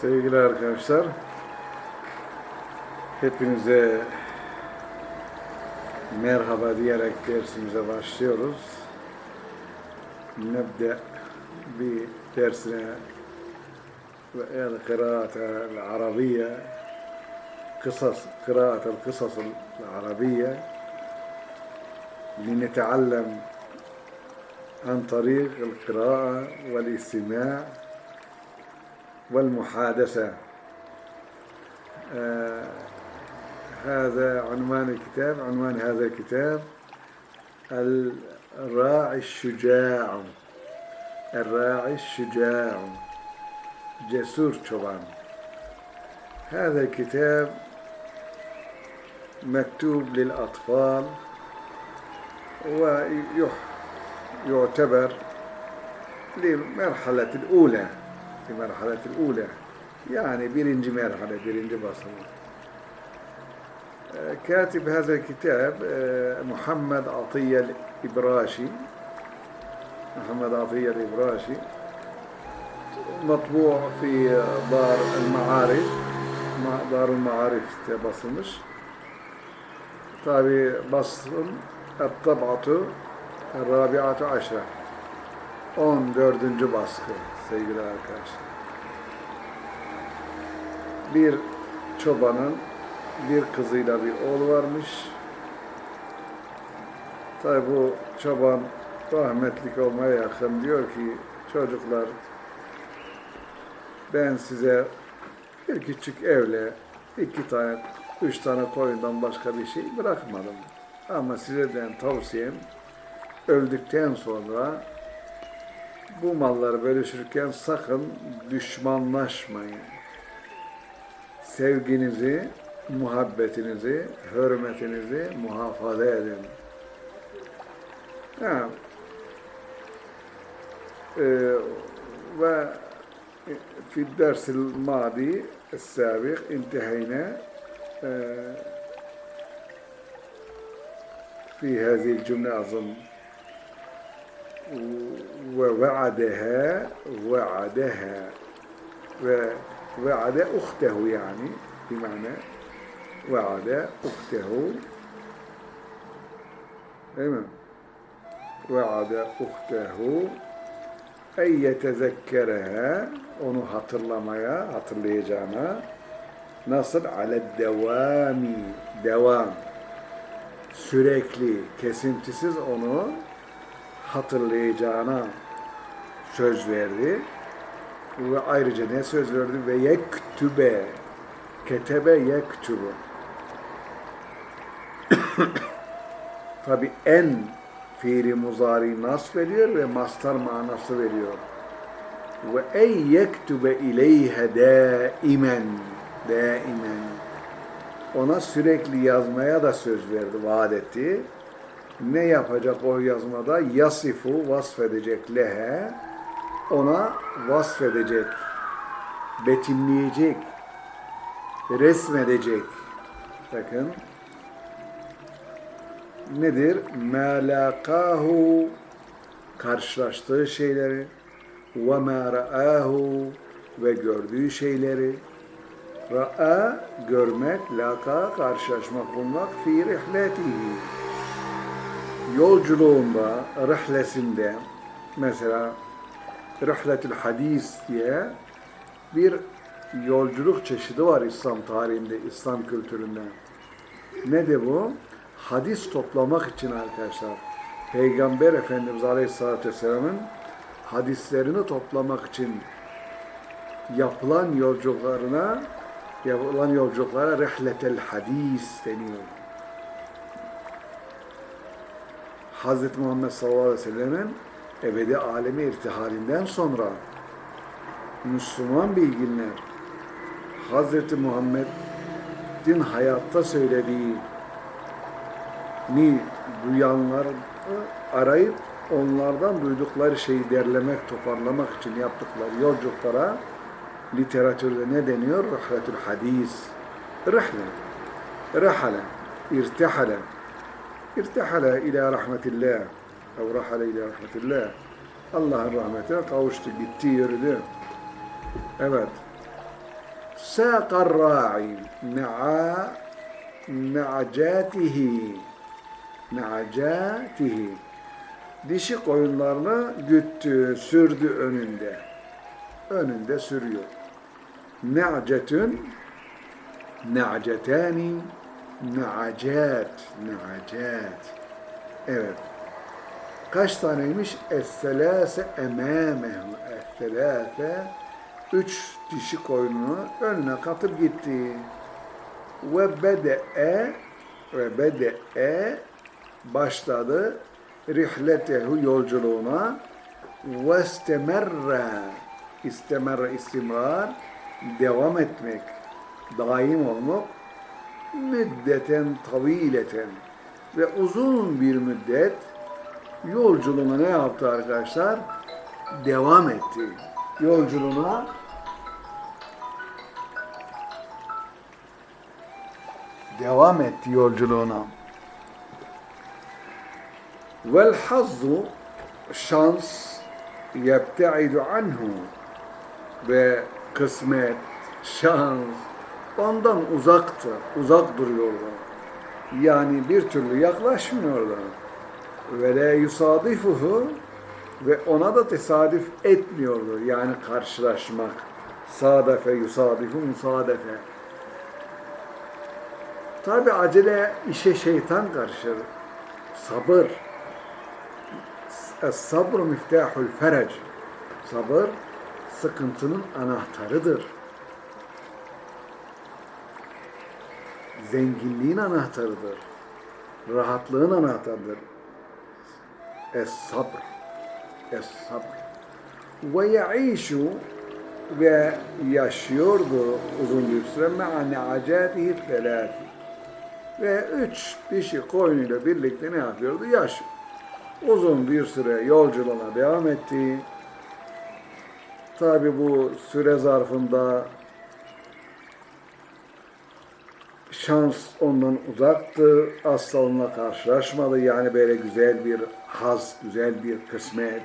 Sevgili arkadaşlar, hepinize merhaba diyerek dersimize başlıyoruz. Nebde bir dersine ve el kıraate arabiye kısas kıraate kısas arabiye لنتعلم عن طريق القراءة والاستماع والمحادثة. آه هذا عنوان الكتاب عنوان هذا الكتاب الراعي الشجاع. الراعي الشجاع. جسور çoban هذا الكتاب مكتوب للأطفال ويعتبر للمرحلة الأولى. المرحلة الأولى. يعني birinci merhale, birinci basamak. كاتب هذا الكتاب محمد عطية الإبراشي. محمد عطية الإبراشي. مطبوع في دار المعارف. دار المعارف basılmış. Tabi basın الطبعة الرابعة عشرة. 14. baskı sevgili arkadaşlar. Bir çobanın bir kızıyla bir oğlu varmış. Tabi bu çoban rahmetlik olmaya yakın diyor ki çocuklar ben size bir küçük evle iki tane, üç tane koyundan başka bir şey bırakmadım. Ama sizden tavsiyem öldükten sonra bu malları bölüşürken sakın düşmanlaşmayın. Sevginizi, muhabbetinizi, hürmetinizi muhafaza edin. Ha. Ee, ve في الدرس الماضي السابق انتهينا في هذه الجملة أظن ve ve'adeha ve'adeha ve ve'ade uhtehu yani bimane ve'ade uhtehu değil mi? Ve'ade uhtehu ey yetezekkereha onu hatırlamaya, hatırlayacağına nasıl؟ ale devami devam sürekli kesintisiz onu hatırlayacağına söz verdi. Ve ayrıca ne söz verdi? Ve yektübe, ketebe yektübe. Tabi en fiili muzari nasb veriyor ve mastar manası veriyor. Ve ey yektübe ileyhe daimen, daimen ona sürekli yazmaya da söz verdi, vaat etti. Ne yapacak o yazmada? Yasifu vasfedecek lehe, ona vasfedecek, betimleyecek, resmedecek. Bakın, nedir? Melakahu, karşılaştığı şeyleri, ve ma ra'ahu, ve gördüğü şeyleri, Ra'a görmek, laka karşılaşmak bulmak fi rihletihi. Yolculuğunda, rihlesinde mesela rihletül hadis diye bir yolculuk çeşidi var İslam tarihinde, İslam kültüründe. Ne de bu? Hadis toplamak için arkadaşlar. Peygamber Efendimiz Aleyhisselatü Vesselam'ın hadislerini toplamak için yapılan yolculuklarına yapılan yolculuklara rihletel hadis deniyor. Hz. Muhammed sallallahu aleyhi ve sellem'in ebedi alemi irtihalinden sonra Müslüman bilginler Hz. Muhammed'in hayatta söylediği ni duyanlar arayıp onlardan duydukları şeyi derlemek, toparlamak için yaptıkları yolculuklara literatürde ne deniyor? Rihletül hadis. Rihle. Rahale. İrtihale. İrtihale ila rahmetillah. Ev rahale ila rahmetillah. Allah'ın rahmetine kavuştu, gitti, yürüdü. Evet. Sâkar ra'i me'a me'acatihi me'acatihi dişi koyunlarını güttü, sürdü önünde. Önünde sürüyor. Ne'cetün ne'cetani ne'acat ne'acat Evet. Kaç taneymiş? Es-selâse emâmehu. Es-selâse üç dişi koyununu önüne katıp gitti. Ve bede'e ve bede'e başladı rihletehu yolculuğuna ve istemerre istemerre istimrar devam etmek daim olmak müddeten tavileten ve uzun bir müddet yolculuğuna ne yaptı arkadaşlar? Devam etti. Yolculuğuna devam etti yolculuğuna. Vel hazzu şans yebtaidu anhu ve kısmet, şans ondan uzaktı, uzak duruyordu. Yani bir türlü yaklaşmıyordu. Ve la yusadifuhu ve ona da tesadüf etmiyordu. Yani karşılaşmak. Sadafe yusadifu musadefe. Tabi acele işe şeytan karışır. Sabır. Es-sabr miftahul ferec. Sabır sıkıntının anahtarıdır. Zenginliğin anahtarıdır. Rahatlığın anahtarıdır. Es-sabr. Es-sabr. Ve yaişu ve yaşıyordu uzun bir süre me'a ne'acatihi felâti. Ve üç dişi koyunuyla birlikte ne yapıyordu? Yaşıyor. Uzun bir süre yolculuğuna devam etti. Tabi bu süre zarfında şans ondan uzaktı. Asla onunla karşılaşmadı. Yani böyle güzel bir haz, güzel bir kısmet.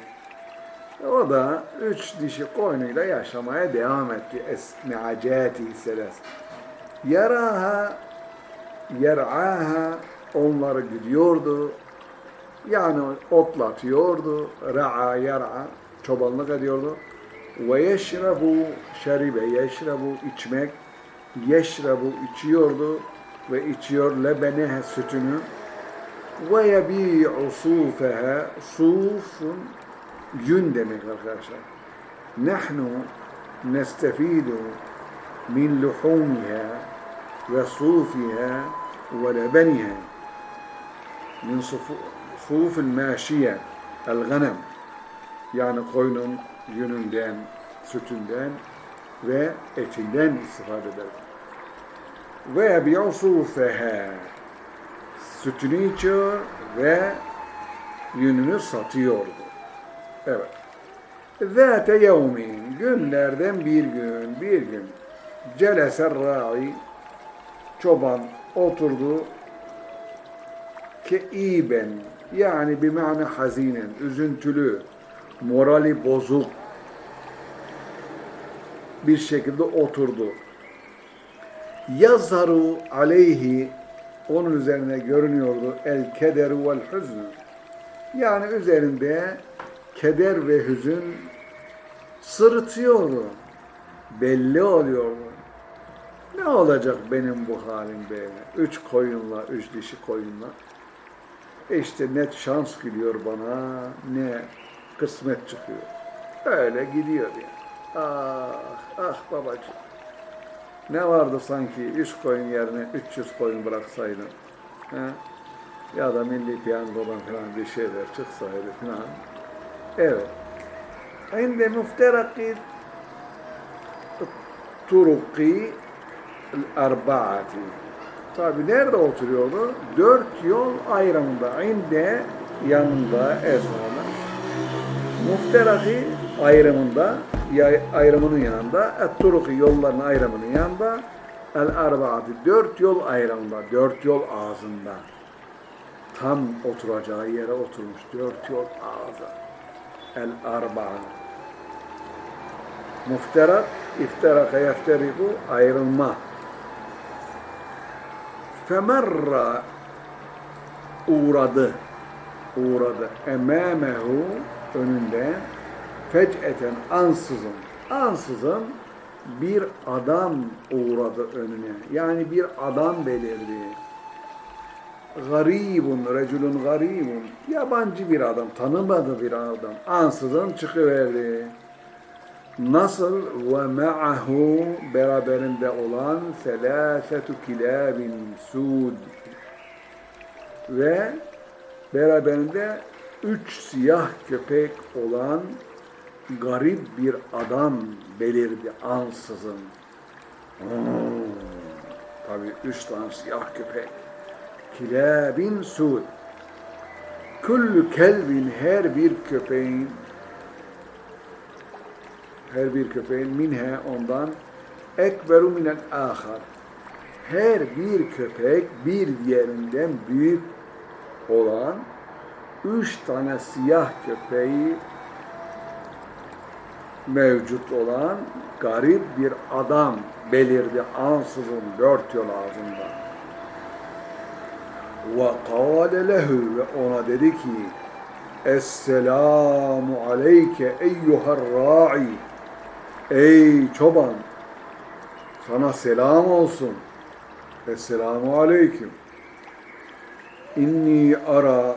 O da üç dişi koyunuyla yaşamaya devam etti. Esne'acati seles. Yaraha, yer'aha onları gidiyordu. Yani otlatıyordu. Ra'a, yer'a çobanlık ediyordu. Ve yeşrebu şeribe, yeşrebu içmek, yeşrebu içiyordu ve içiyor lebenehe sütünü ve yebi'u sufeha sufun yün demek arkadaşlar. Nahnu nestefidu min luhumiha ve sufiha ve lebeniha min suful maşiye el ganem yani koyunun yününden, sütünden ve etinden istifade eder. Ve yebi'u sufeha sütünü içiyor ve yününü satıyordu. Evet. Zâte yevmin, günlerden bir gün, bir gün, celeser ra'i, çoban oturdu, keiben, yani bir mana hazinen, üzüntülü, morali bozuk bir şekilde oturdu. Yazharu aleyhi, onun üzerine görünüyordu el kederu vel hüznü. Yani üzerinde keder ve hüzün sırıtıyordu. Belli oluyordu. Ne olacak benim bu halim böyle? Üç koyunla, üç dişi koyunla. İşte ne şans geliyor bana, ne kısmet çıkıyor. Öyle gidiyor yani. Ah, ah babacığım. Ne vardı sanki 3 koyun yerine 300 koyun bıraksaydın. He? Ya da milli piyangodan falan bir şeyler çıksaydı falan. Evet. Inde mufterakid turuki arbaati. Tabi nerede oturuyordu? Dört yol ayrımında. İnde yanında ezmanı. Mufteraki ayrımında ayrımının yanında, et-turuki yolların ayrımının yanında, el-arbaati dört yol ayrımında, dört yol ağzında. Tam oturacağı yere oturmuş, dört yol ağzı. El-arba'a. Mufterak İfteraka yefteriku ayrılma. Femerra uğradı. Uğradı. Emâmehu önünde fec'eten ansızın. Ansızın bir adam uğradı önüne. Yani bir adam belirdi. Garibun, reculun garibun. Yabancı bir adam, tanımadı bir adam. Ansızın çıkıverdi. Nasıl ve ma'ahu beraberinde olan selâsetu kilâbin sud ve beraberinde üç siyah köpek olan garip bir adam belirdi ansızın. Hmm, tabii üç tane siyah köpek. Kilâbin sud. Kullu kelbin her bir köpeğin her bir köpeğin minhe ondan ekberu minel ahar. Her bir köpek bir diğerinden büyük olan üç tane siyah köpeği mevcut olan garip bir adam belirdi ansızın dört yol ağzında. Kâle lehu ve ona dedi ki Esselamu aleyke eyyuhar ra'i Ey çoban sana selam olsun. Esselamu aleyküm. İnni ara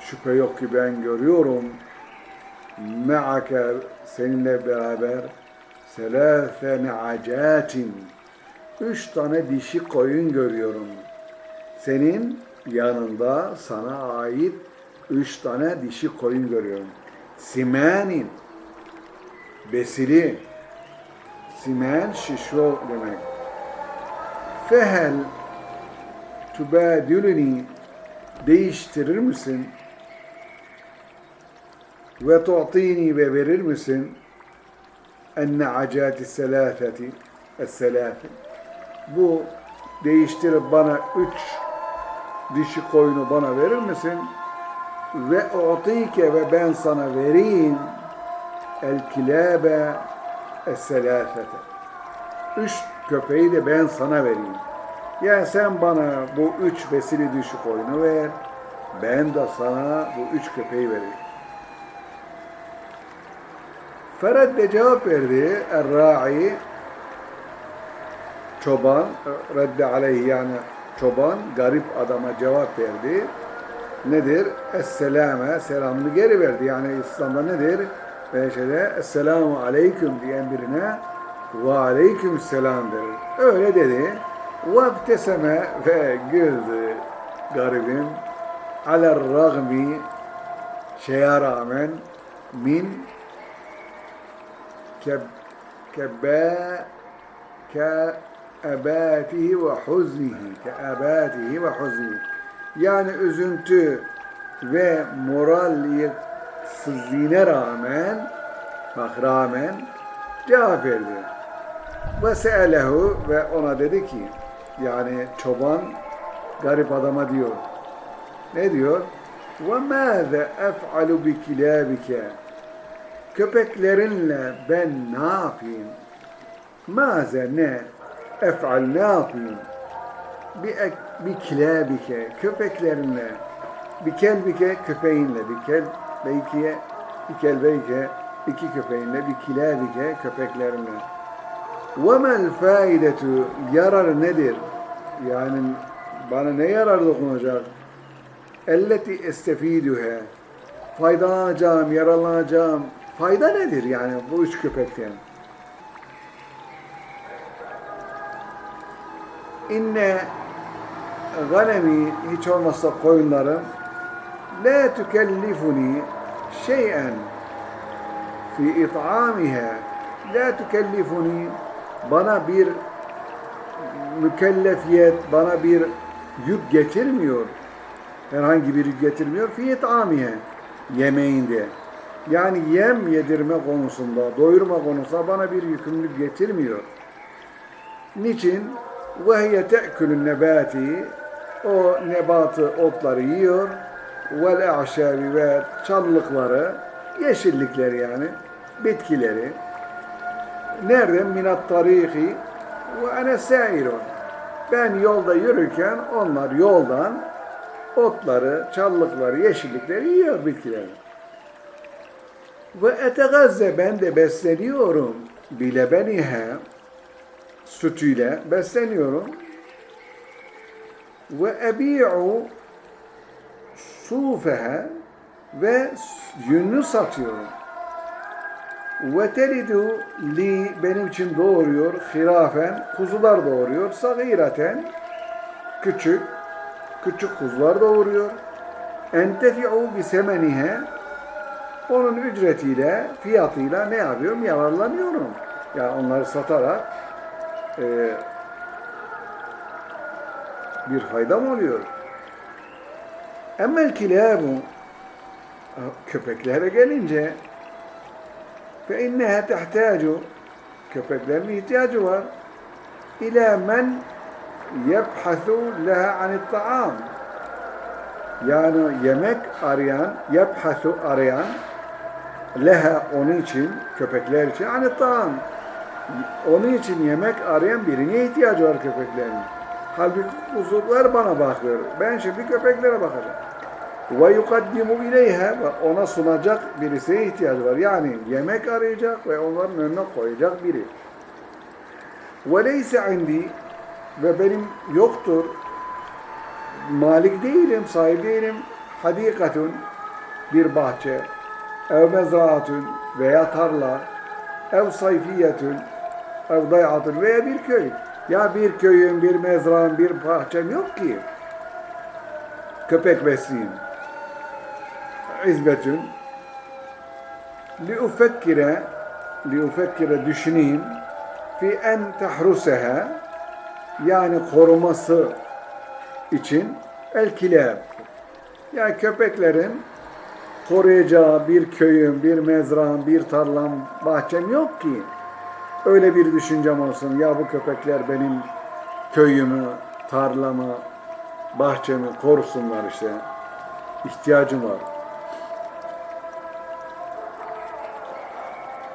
şüphe yok ki ben görüyorum me'ake seninle beraber selâfe ne'acatin üç tane dişi koyun görüyorum. Senin yanında sana ait üç tane dişi koyun görüyorum. Simenin besili simen şişo demek. Fehel tübadülünü değiştirir misin? Ve tu'tini ve verir misin? Enne acati selâfeti es-selâfe. Bu değiştirip bana üç dişi koyunu bana verir misin? Ve u'tike ve ben sana vereyim el kilabe es-selâfete. Üç köpeği de ben sana vereyim. Yani sen bana bu üç besili dişi koyunu ver. Ben de sana bu üç köpeği vereyim. Ferhat de cevap verdi. Er-ra'i çoban redde aleyhi yani çoban garip adama cevap verdi. Nedir? Esselame selamını geri verdi. Yani İslam'da nedir? Ve şeyde Esselamu aleyküm diyen birine ve aleyküm selam verir. Öyle dedi. Vabteseme ve güldü garibim. Aler ragmi şeye rağmen min huznihi ke ebatihi ve huznihi yani üzüntü ve moral yıksızlığına rağmen bak rağmen cevap verdi. Ve se'elehu ve ona dedi ki yani çoban garip adama diyor. Ne diyor? Ve mâze ef'alu bi kilâbike köpeklerinle ben ne yapayım? Maze ne? Ef'al ne yapayım? Bir, bir kilabike, köpeklerinle, bir kelbike, köpeğinle, bir kel, beykiye, bir kelbeyke, iki köpeğinle, bir kilabike, köpeklerinle. وَمَا الْفَائِدَةُ Yarar nedir? Yani bana ne yarar dokunacak? اَلَّتِ اَسْتَف۪يدُهَا Faydalanacağım, yararlanacağım, Fayda nedir yani bu üç köpekten? İnne ganemi hiç olmazsa koyunlarım la tükellifuni şeyen fi it'amiha la tükellifuni bana bir mükellefiyet, bana bir yük getirmiyor. Herhangi bir yük getirmiyor. Fi it'amiha yemeğinde Yani yem yedirme konusunda, doyurma konusunda bana bir yükümlülük getirmiyor. Niçin? وَهِيَ تَأْكُلُ النَّبَاتِ O nebatı, otları yiyor. وَالْاَعْشَابِ ve çalılıkları, yeşillikleri yani, bitkileri. Nereden? Minat tarihi ve ene sairun. Ben yolda yürürken onlar yoldan otları, çalılıkları, yeşillikleri yiyor bitkileri. Ve etegazze ben de besleniyorum bilebenihe sütüyle besleniyorum. Ve ebi'u sufehe ve yününü satıyorum. Ve telidu li benim için doğuruyor hirafen kuzular doğuruyor sagiraten küçük küçük kuzular doğuruyor. Entefi'u bi semenihe onun ücretiyle, fiyatıyla ne yapıyorum? Yararlanıyorum. Yani onları satarak e, bir faydam oluyor. Emmel kilabu köpeklere gelince fe inneha tehtacu köpeklerin ihtiyacı var ila men yebhasu leha anit ta'am yani yemek arayan yebhasu arayan leha onun için köpekler için anit ta'am onun için yemek arayan birine ihtiyacı var köpeklerin. Halbuki kuzular bana bakıyor. Ben şimdi köpeklere bakacağım. Ve yukaddimu ileyha ve ona sunacak birisine ihtiyacı var. Yani yemek arayacak ve onların önüne koyacak biri. Ve leyse indi ve benim yoktur malik değilim, sahip değilim. Hadikatun bir bahçe, ev mezraatun veya tarla, ev sayfiyetun, ev dayatun veya bir köy. Ya bir köyün, bir mezrağın, bir bahçem yok ki. Köpek besleyeyim. İzbetün. Li ufekkire, li ufekkire düşüneyim. Fi en tahruseha, yani koruması için el kilab. Yani köpeklerin koruyacağı bir köyün, bir mezrağın, bir tarlam, bahçem yok ki. Öyle bir düşüncem olsun. Ya bu köpekler benim köyümü, tarlamı, bahçemi korusunlar işte. İhtiyacım var.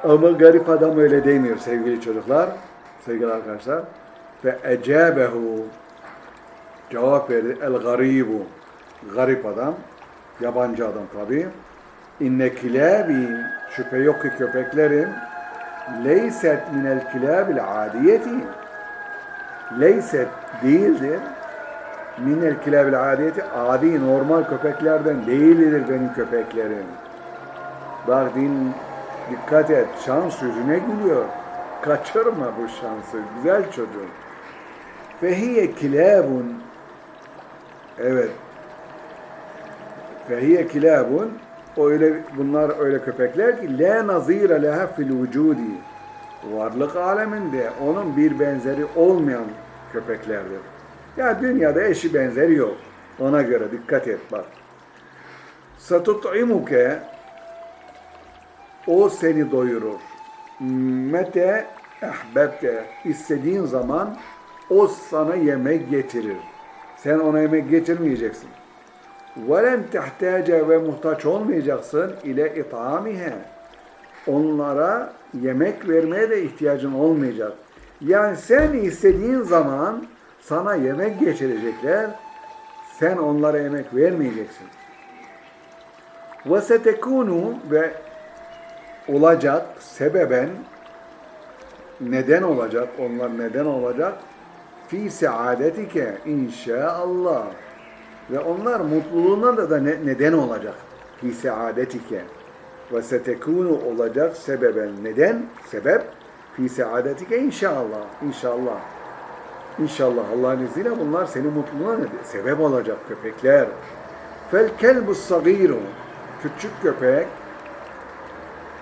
Ama garip adam öyle demiyor sevgili çocuklar, sevgili arkadaşlar. Ve ecabehu cevap verdi. El garibu garip adam, yabancı adam tabi. İnne kilabi şüphe yok ki köpeklerin leyset minel kilabil adiyeti leyset değildir minel kilabil adiyeti adi normal köpeklerden değildir benim köpeklerim. Bak din dikkat et şans yüzüne gülüyor. Kaçırma bu şansı güzel çocuğum. Fehiye kilabun evet fehiye kilabun öyle bunlar öyle köpekler ki la nazire leha fil vücudi varlık aleminde onun bir benzeri olmayan köpeklerdir. Ya dünyada eşi benzeri yok. Ona göre dikkat et bak. Satut'imuke o seni doyurur. Mete ehbebte istediğin zaman o sana yemek getirir. Sen ona yemek getirmeyeceksin. وَلَنْ تَحْتَاجَ ve muhtaç olmayacaksın ile itamihe. Onlara yemek vermeye de ihtiyacın olmayacak. Yani sen istediğin zaman sana yemek getirecekler. Sen onlara yemek vermeyeceksin. وَسَتَكُونُ ve olacak sebeben neden olacak, onlar neden olacak? Fi saadetike inşaallah. Ve onlar mutluluğuna da, da ne, neden olacak. Fi saadetike. Ve setekunu olacak sebeben. Neden? Sebep. Fi saadetike inşallah. İnşallah. İnşallah Allah'ın izniyle bunlar senin mutluluğuna sebep olacak köpekler. Fel kelbu sagiru. Küçük köpek.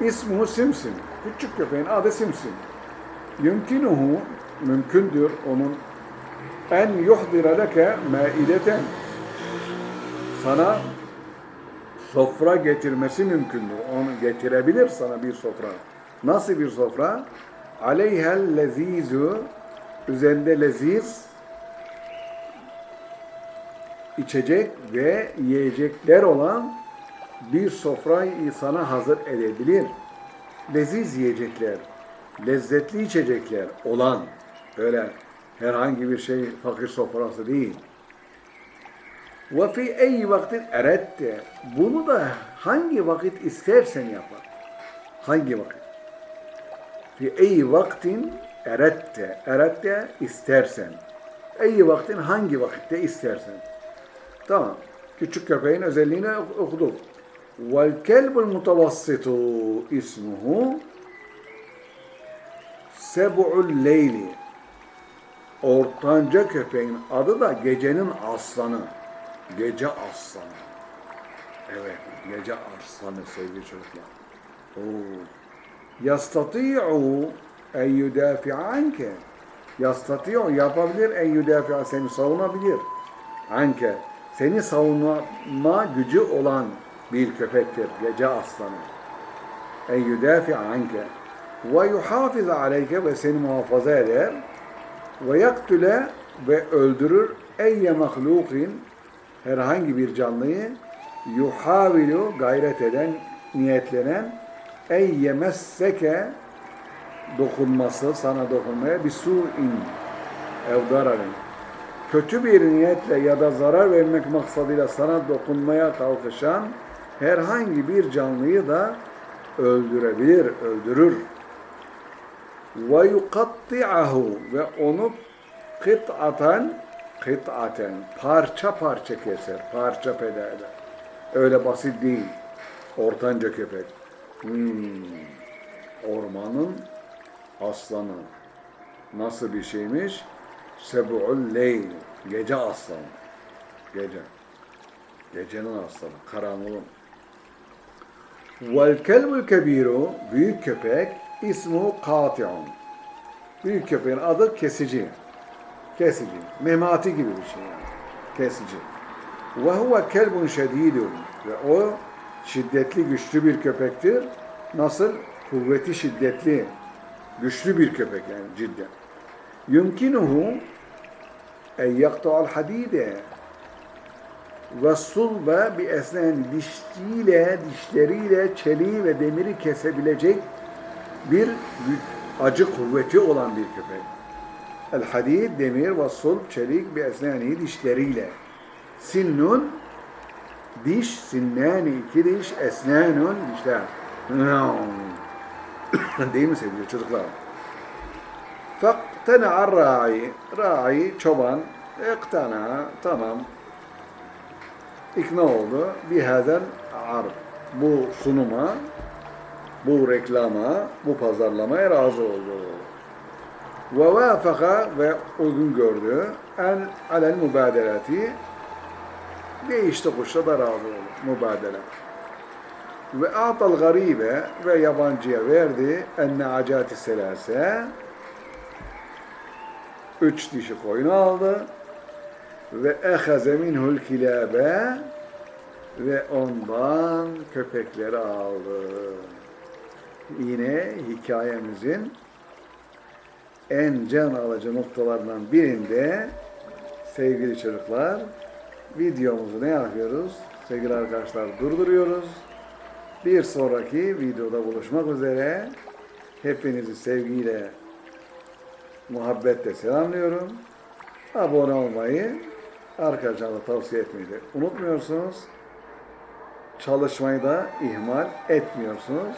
İsmuhu simsim. Küçük köpeğin adı simsim. Yumkinuhu mümkündür onun en yuhdira leke maideten sana sofra getirmesi mümkündür. Onu getirebilir sana bir sofra. Nasıl bir sofra? Aleyhel lezizu üzerinde leziz içecek ve yiyecekler olan bir sofrayı sana hazır edebilir. Leziz yiyecekler. lezzetli içecekler olan öyle herhangi bir şey fakir sofrası değil. Ve fi ey vaktin erette bunu da hangi vakit istersen yapar. Hangi vakit? Fi ey vaktin erette erette istersen. Ey vaktin hangi vakitte istersen. Tamam. Küçük köpeğin özelliğini okuduk. Vel kelbul mutavassitu ismuhu seb'ul leyli. Ortanca köpeğin adı da gecenin aslanı. Gece aslanı. Evet, gece aslanı sevgili çocuklar. Oo. En yudafi'a anke. Yastati'u yapabilir en yudafi'a seni savunabilir. Anke. Seni savunma gücü olan bir köpektir. Gece aslanı. En anke. Ve yuhafiz aleyke ve seni muhafaza eder. Ve yaktüle ve öldürür eyye mahlukin herhangi bir canlıyı yuhavilu gayret eden, niyetlenen ey yemesseke dokunması, sana dokunmaya bir su'in evdararın. Kötü bir niyetle ya da zarar vermek maksadıyla sana dokunmaya kalkışan herhangi bir canlıyı da öldürebilir, öldürür. Ve yukatti'ahu ve onu kıt'atan kıt'aten parça parça keser, parça peda eder. Öyle basit değil. Ortanca köpek. Hmm. Ormanın aslanı. Nasıl bir şeymiş? Sebu'ul leyl. Gece aslanı. Gece. Gecenin aslanı. Karanlığın. Vel kelbul kebiru. Büyük köpek. ismu kati'un. Büyük köpeğin adı kesici. Kesici. Memati gibi bir şey yani. Kesici. Ve huve kelbun şedidun. Ve o şiddetli, güçlü bir köpektir. Nasıl? Kuvveti şiddetli, güçlü bir köpek yani cidden. Yumkinuhu en yakta'al hadide ve sulba bi esnen dişliyle, dişleriyle çeliği ve demiri kesebilecek bir acı kuvveti olan bir köpek. El hadid, demir ve sulb, çelik bi esnani dişleriyle. Sinnun, diş, sinnani, iki diş, esnanun, dişler. Değil mi sevgili çocuklar? Faktena'a ra'i, ra'i, çoban, iktana, tamam, ikna oldu. Bihazel arb, bu sunuma, bu reklama, bu pazarlamaya razı oldu. Ve vafaka ve uygun gördü. En alel mübadelati değişti kuşla da razı oldu. Mübadele. Ve atal garibe ve yabancıya verdi enne acati selase üç dişi koyun aldı ve ehaze minhul kilabe ve ondan köpekleri aldı. Yine hikayemizin en can alıcı noktalarından birinde sevgili çocuklar videomuzu ne yapıyoruz? Sevgili arkadaşlar durduruyoruz. Bir sonraki videoda buluşmak üzere. Hepinizi sevgiyle, muhabbetle selamlıyorum. Abone olmayı, arkadaşlarına tavsiye etmeyi de unutmuyorsunuz. Çalışmayı da ihmal etmiyorsunuz.